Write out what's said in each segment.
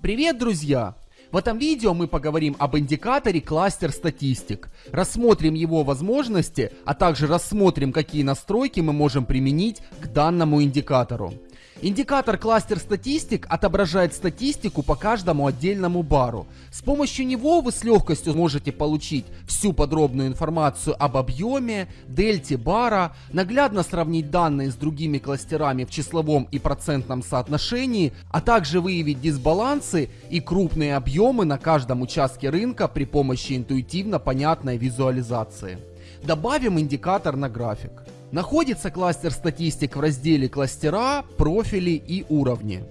Привет, друзья! В этом видео мы поговорим об индикаторе кластер статистик, рассмотрим его возможности, а также рассмотрим, какие настройки мы можем применить к данному индикатору. Индикатор кластер статистик отображает статистику по каждому отдельному бару. С помощью него вы с легкостью можете получить всю подробную информацию об объеме, дельте бара, наглядно сравнить данные с другими кластерами в числовом и процентном соотношении, а также выявить дисбалансы и крупные объемы на каждом участке рынка при помощи интуитивно понятной визуализации. Добавим индикатор на график. Находится кластер статистик в разделе кластера, профили и уровни.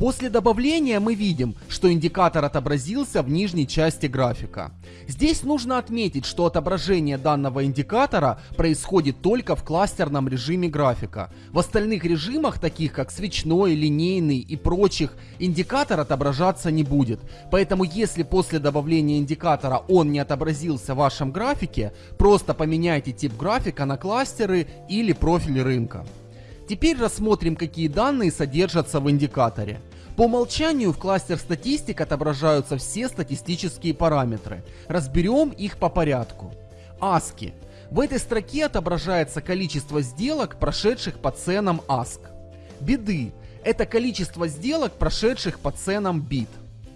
После добавления мы видим, что индикатор отобразился в нижней части графика. Здесь нужно отметить, что отображение данного индикатора происходит только в кластерном режиме графика. В остальных режимах, таких как свечной, линейный и прочих, индикатор отображаться не будет. Поэтому если после добавления индикатора он не отобразился в вашем графике, просто поменяйте тип графика на кластеры или профиль рынка. Теперь рассмотрим, какие данные содержатся в индикаторе. По умолчанию в кластер статистик отображаются все статистические параметры. Разберем их по порядку. ASCII. В этой строке отображается количество сделок, прошедших по ценам ASC. Биды. Это количество сделок, прошедших по ценам BIT.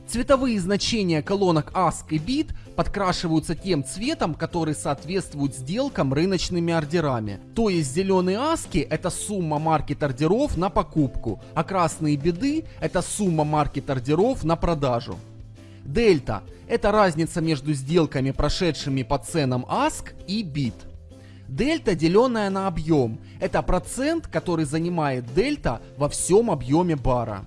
Цветовые значения колонок ASC и BIT подкрашиваются тем цветом, который соответствует сделкам рыночными ордерами. То есть зеленые аски это сумма маркет ордеров на покупку, а красные беды это сумма маркет ордеров на продажу. Дельта – это разница между сделками, прошедшими по ценам ASK и BIT. Дельта, деленная на объем, это процент, который занимает дельта во всем объеме бара.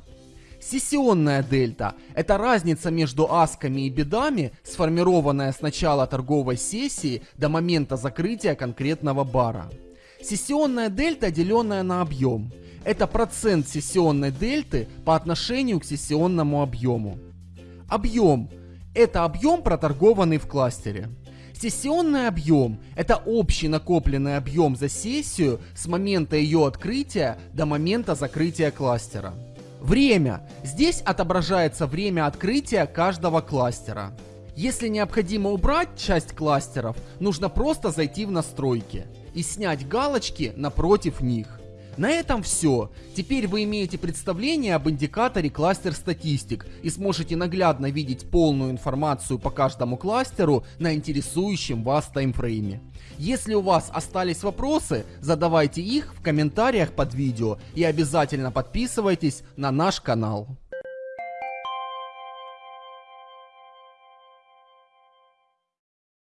Сессионная дельта – это разница между асками и бедами, сформированная с начала торговой сессии до момента закрытия конкретного бара. Сессионная дельта, деленная на объем. Это процент сессионной дельты по отношению к сессионному объему. Объем – это объем, проторгованный в кластере. Сессионный объем – это общий накопленный объем за сессию с момента ее открытия до момента закрытия кластера. Время. Здесь отображается время открытия каждого кластера. Если необходимо убрать часть кластеров, нужно просто зайти в настройки и снять галочки напротив них. На этом все. Теперь вы имеете представление об индикаторе кластер статистик и сможете наглядно видеть полную информацию по каждому кластеру на интересующем вас таймфрейме. Если у вас остались вопросы, задавайте их в комментариях под видео и обязательно подписывайтесь на наш канал.